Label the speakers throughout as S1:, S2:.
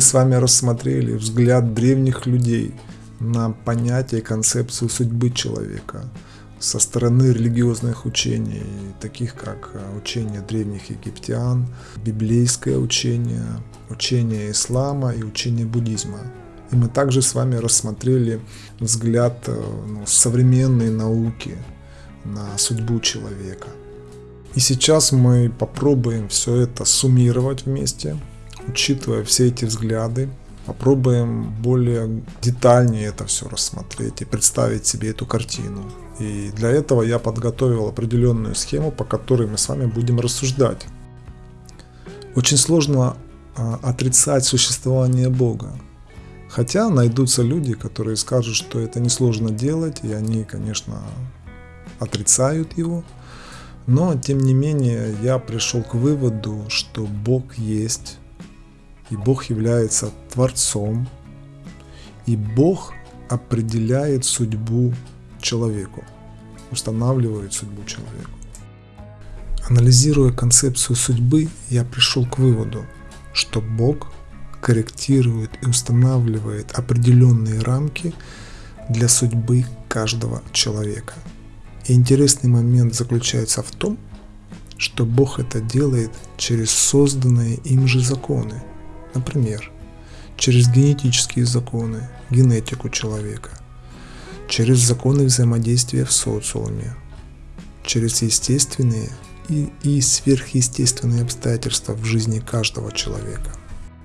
S1: Мы с вами рассмотрели взгляд древних людей на понятие и концепцию судьбы человека со стороны религиозных учений, таких как э, учение древних египтян, библейское учение, учение ислама и учение буддизма. И мы также с вами рассмотрели взгляд э, ну, современной науки на судьбу человека. И сейчас мы попробуем все это суммировать вместе, учитывая все эти взгляды, попробуем более детальнее это все рассмотреть и представить себе эту картину. И для этого я подготовил определенную схему, по которой мы с вами будем рассуждать. Очень сложно а, отрицать существование Бога. Хотя найдутся люди, которые скажут, что это несложно делать, и они, конечно, отрицают его. Но, тем не менее, я пришел к выводу, что Бог есть, и Бог является Творцом, и Бог определяет судьбу человеку, устанавливает судьбу человеку. Анализируя концепцию судьбы, я пришел к выводу, что Бог корректирует и устанавливает определенные рамки для судьбы каждого человека. И интересный момент заключается в том, что Бог это делает через созданные им же законы. Например, через генетические законы, генетику человека, через законы взаимодействия в социуме, через естественные и, и сверхъестественные обстоятельства в жизни каждого человека.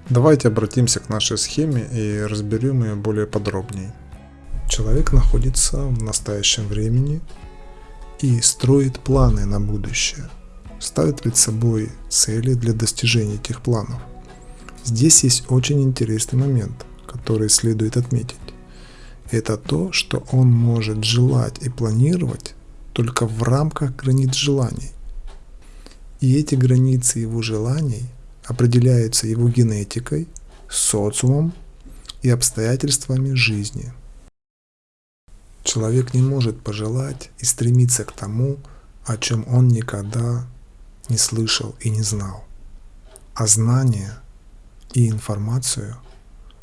S1: Давайте обратимся к нашей схеме и разберем ее более подробнее. Человек находится в настоящем времени и строит планы на будущее, ставит перед собой цели для достижения этих планов. Здесь есть очень интересный момент, который следует отметить. Это то, что он может желать и планировать только в рамках границ желаний. И эти границы его желаний определяются его генетикой, социумом и обстоятельствами жизни. Человек не может пожелать и стремиться к тому, о чем он никогда не слышал и не знал. А знание и информацию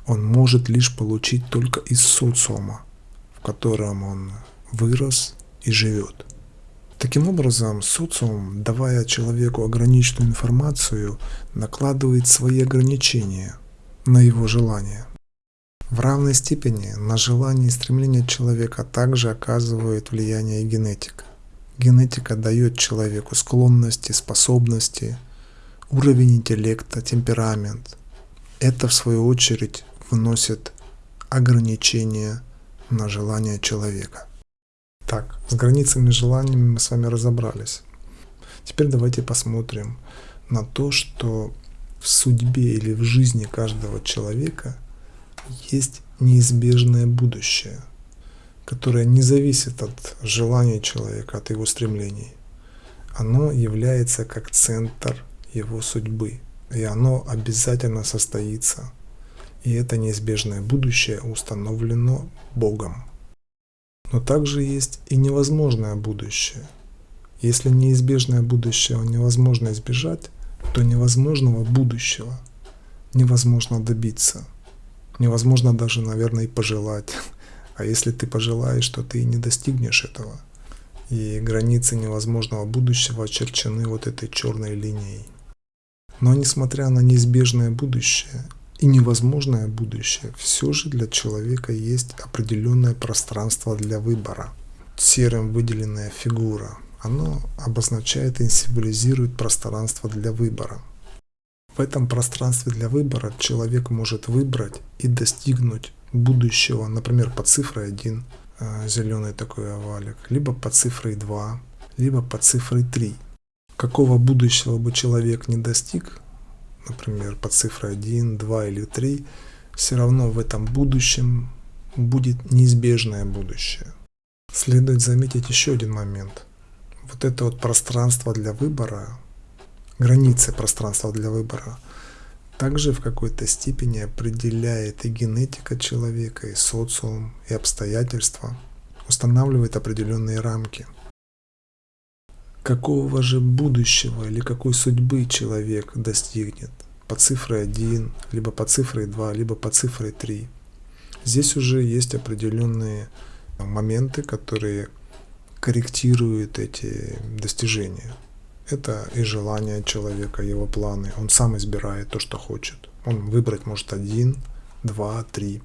S1: он может лишь получить только из социума, в котором он вырос и живет. Таким образом, социум, давая человеку ограниченную информацию, накладывает свои ограничения на его желания. В равной степени на желание и стремление человека также оказывает влияние генетика. Генетика дает человеку склонности, способности, уровень интеллекта, темперамент. Это в свою очередь вносит ограничения на желание человека. Так, с границами желаниями мы с вами разобрались. Теперь давайте посмотрим на то, что в судьбе или в жизни каждого человека есть неизбежное будущее, которое не зависит от желания человека, от его стремлений. Оно является как центр его судьбы, и оно обязательно состоится. И это неизбежное будущее установлено Богом. Но также есть и невозможное будущее. Если неизбежное будущее невозможно избежать, то невозможного будущего невозможно добиться. Невозможно даже, наверное, и пожелать. А если ты пожелаешь, то ты и не достигнешь этого. И границы невозможного будущего очерчены вот этой черной линией. Но несмотря на неизбежное будущее, и невозможное будущее, все же для человека есть определенное пространство для выбора. Серым выделенная фигура, оно обозначает и символизирует пространство для выбора. В этом пространстве для выбора человек может выбрать и достигнуть будущего, например, по цифрой 1, э, зеленый такой овалик, либо по цифрой 2, либо по цифрой 3. Какого будущего бы человек не достиг, например, по цифре 1, 2 или 3, все равно в этом будущем будет неизбежное будущее. Следует заметить еще один момент. Вот это вот пространство для выбора, границы пространства для выбора, также в какой-то степени определяет и генетика человека, и социум, и обстоятельства, устанавливает определенные рамки – Какого же будущего или какой судьбы человек достигнет? по цифре 1, либо по цифре 2, либо по цифре 3. Здесь уже есть определенные моменты, которые корректируют эти достижения. Это и желание человека, его планы. Он сам избирает то, что хочет. Он выбрать может один, два, три.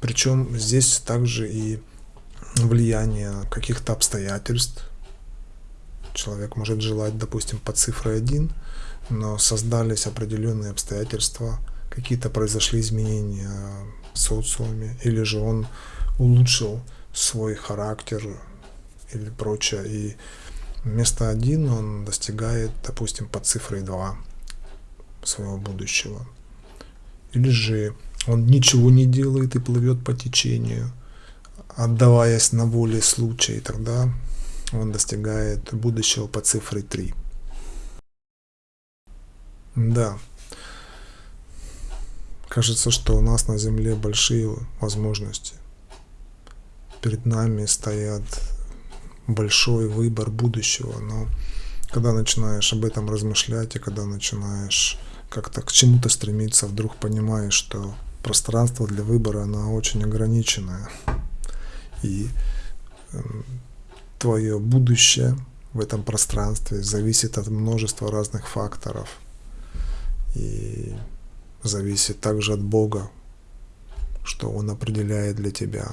S1: Причем здесь также и влияние каких-то обстоятельств. Человек может желать, допустим, по цифре 1, но создались определенные обстоятельства, какие-то произошли изменения в социуме, или же он улучшил свой характер или прочее, и вместо 1 он достигает, допустим, по цифре 2 своего будущего. Или же он ничего не делает и плывет по течению, отдаваясь на воле случая, и тогда он достигает будущего по цифре 3. Да. Кажется, что у нас на Земле большие возможности. Перед нами стоят большой выбор будущего, но когда начинаешь об этом размышлять и когда начинаешь как-то к чему-то стремиться, вдруг понимаешь, что пространство для выбора, оно очень ограниченное. И эм, твое будущее в этом пространстве зависит от множества разных факторов. И зависит также от Бога, что Он определяет для тебя.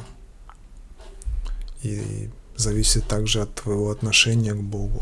S1: И зависит также от твоего отношения к Богу.